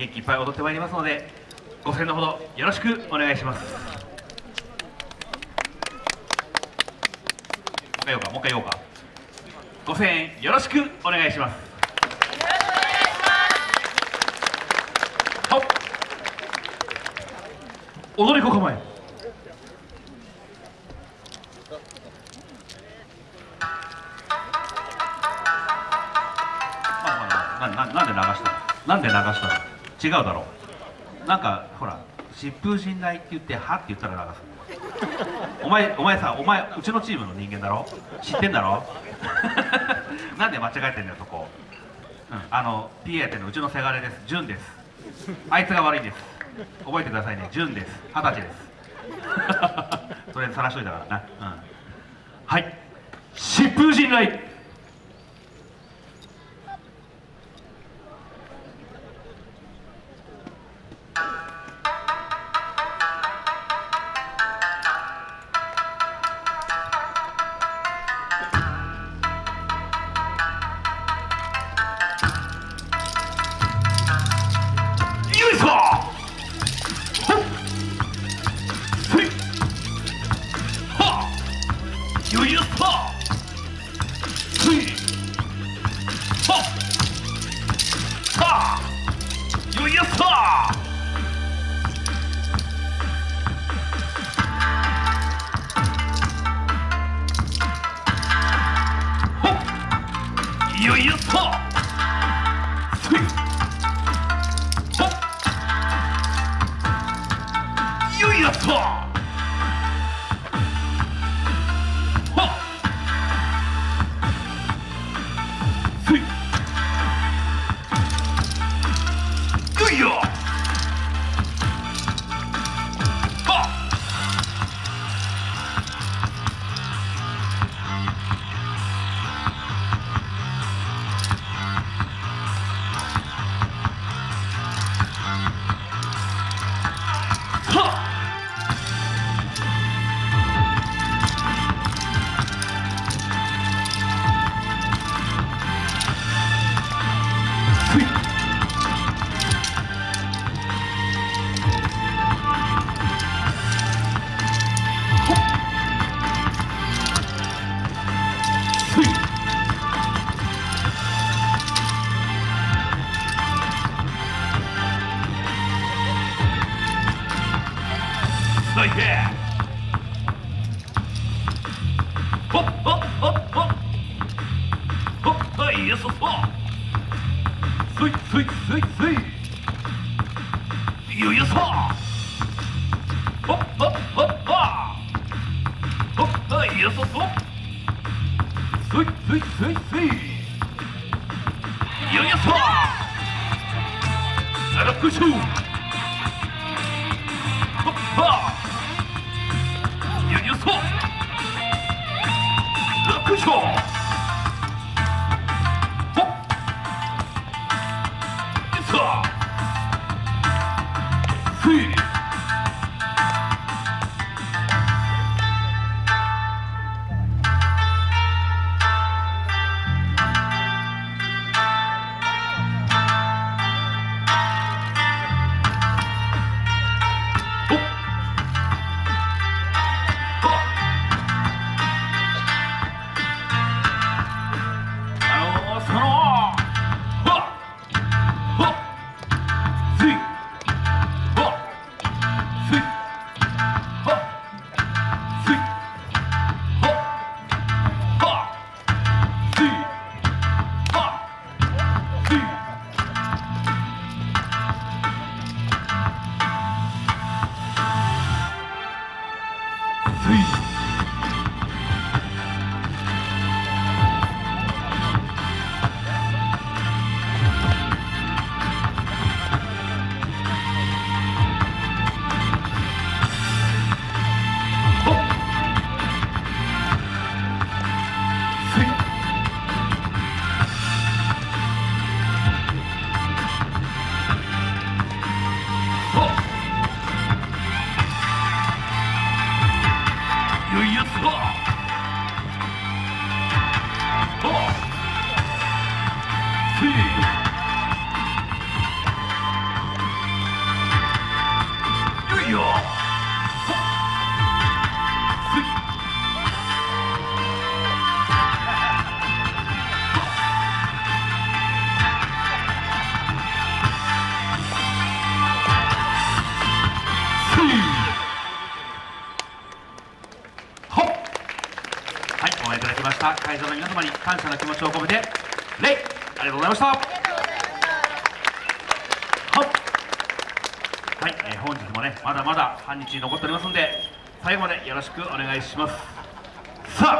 元気いっぱい踊ってまいりますのでご声援のほどよろしくお願いします。もう一回言おうかもう一回言おうか。ご声援よろしくお願いします。踊り子構えまあまあなななんで流したの？なんで流したの？違うだろう。なんかほら疾風陣雷って言ってはって言ったら流すお前お前さお前うちのチームの人間だろ？知ってんだろ？なんで間違えてんだよそこ、うん、あの PA やってるのうちのせがれです。潤です。あいつが悪いんです。覚えてくださいね。潤です。二十歳です。とりあえず晒しといたからな、うん、はい。疾風陣よいよっと。よいよっと like that. Hop, hop, hop, hop. Hop, hey, yes, hop. Sweet, sweet, sweet, sweet. You, yes, hop. Hop, hop, hop, hop. Hop, hey, yes, hop. Sweet, sweet, sweet, sweet. You, yes, hop. Set up the shoe. 楽勝 はい、お会いいただきました。会場の皆様に感謝の気持ちを込めて、礼ありがとうございました。ははい、えー本日もねまだまだ半日残っておりますんで最後までよろしくお願いします。さあ